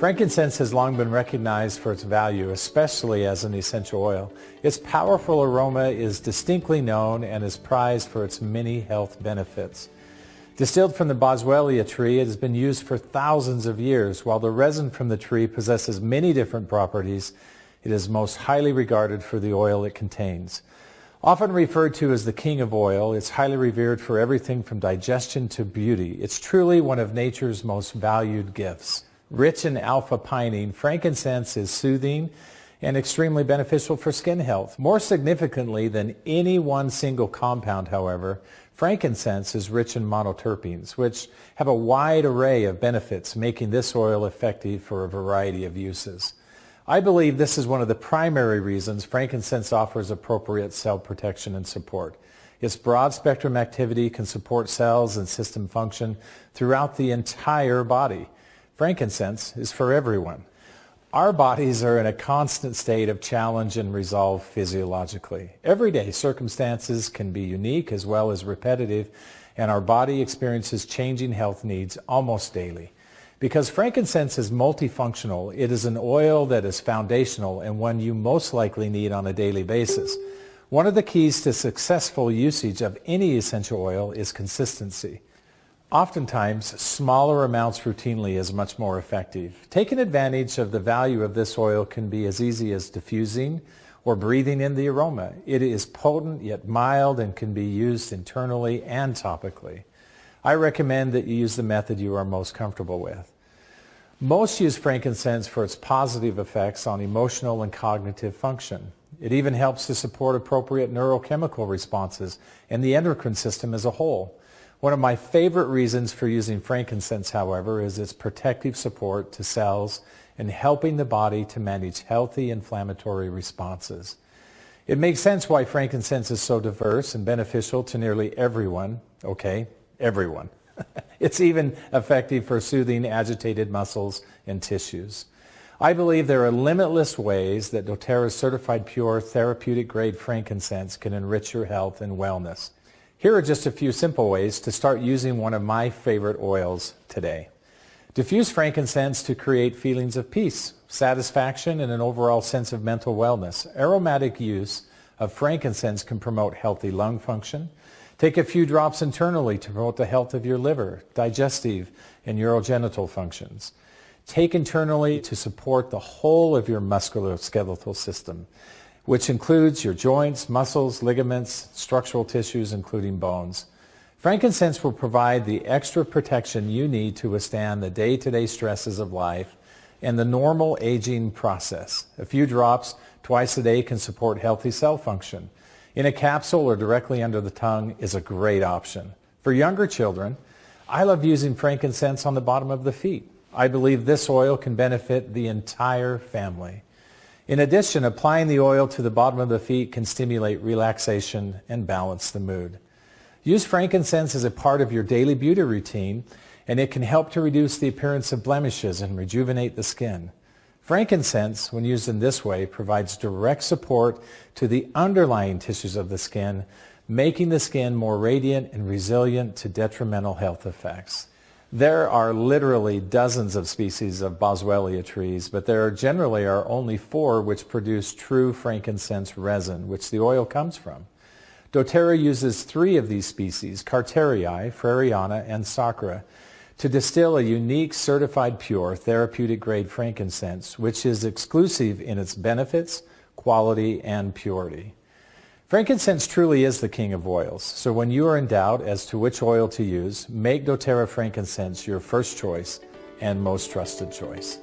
Frankincense has long been recognized for its value, especially as an essential oil. Its powerful aroma is distinctly known and is prized for its many health benefits. Distilled from the boswellia tree, it has been used for thousands of years. While the resin from the tree possesses many different properties, it is most highly regarded for the oil it contains. Often referred to as the king of oil, it's highly revered for everything from digestion to beauty. It's truly one of nature's most valued gifts. Rich in alpha-pinene, frankincense is soothing and extremely beneficial for skin health. More significantly than any one single compound, however, frankincense is rich in monoterpenes, which have a wide array of benefits, making this oil effective for a variety of uses. I believe this is one of the primary reasons frankincense offers appropriate cell protection and support. Its broad spectrum activity can support cells and system function throughout the entire body. Frankincense is for everyone. Our bodies are in a constant state of challenge and resolve physiologically. Everyday circumstances can be unique as well as repetitive, and our body experiences changing health needs almost daily. Because frankincense is multifunctional, it is an oil that is foundational and one you most likely need on a daily basis. One of the keys to successful usage of any essential oil is consistency. Oftentimes, smaller amounts routinely is much more effective. Taking advantage of the value of this oil can be as easy as diffusing or breathing in the aroma. It is potent yet mild and can be used internally and topically. I recommend that you use the method you are most comfortable with. Most use frankincense for its positive effects on emotional and cognitive function. It even helps to support appropriate neurochemical responses and the endocrine system as a whole. One of my favorite reasons for using frankincense, however, is its protective support to cells and helping the body to manage healthy inflammatory responses. It makes sense why frankincense is so diverse and beneficial to nearly everyone, okay, everyone. it's even effective for soothing agitated muscles and tissues. I believe there are limitless ways that doTERRA's certified pure therapeutic grade frankincense can enrich your health and wellness. Here are just a few simple ways to start using one of my favorite oils today. Diffuse frankincense to create feelings of peace, satisfaction, and an overall sense of mental wellness. Aromatic use of frankincense can promote healthy lung function, Take a few drops internally to promote the health of your liver, digestive, and urogenital functions. Take internally to support the whole of your musculoskeletal system, which includes your joints, muscles, ligaments, structural tissues, including bones. Frankincense will provide the extra protection you need to withstand the day-to-day stresses of life and the normal aging process. A few drops twice a day can support healthy cell function in a capsule or directly under the tongue is a great option. For younger children, I love using frankincense on the bottom of the feet. I believe this oil can benefit the entire family. In addition, applying the oil to the bottom of the feet can stimulate relaxation and balance the mood. Use frankincense as a part of your daily beauty routine, and it can help to reduce the appearance of blemishes and rejuvenate the skin. Frankincense, when used in this way, provides direct support to the underlying tissues of the skin, making the skin more radiant and resilient to detrimental health effects. There are literally dozens of species of boswellia trees, but there generally are only four which produce true frankincense resin, which the oil comes from. doTERRA uses three of these species, Carterii, Frereana, and Sacra, to distill a unique certified pure therapeutic grade frankincense, which is exclusive in its benefits, quality, and purity. Frankincense truly is the king of oils, so when you are in doubt as to which oil to use, make doTERRA frankincense your first choice and most trusted choice.